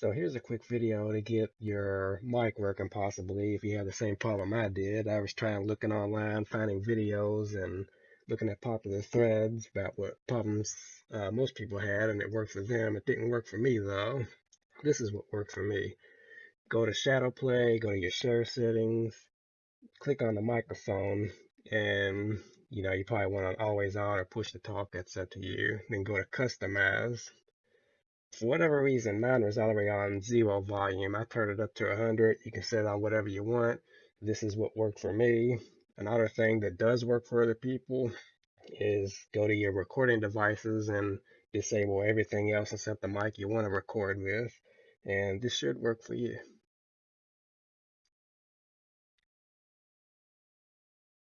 So here's a quick video to get your mic working possibly if you have the same problem I did. I was trying looking online, finding videos and looking at popular threads about what problems uh, most people had and it worked for them. It didn't work for me though. This is what worked for me. Go to ShadowPlay, go to your share settings, click on the microphone and you know you probably want to always on or push to talk that's up to you then go to customize for whatever reason, mine was all the way on zero volume. I turned it up to 100. You can set it on whatever you want. This is what worked for me. Another thing that does work for other people is go to your recording devices and disable everything else except the mic you want to record with. And this should work for you.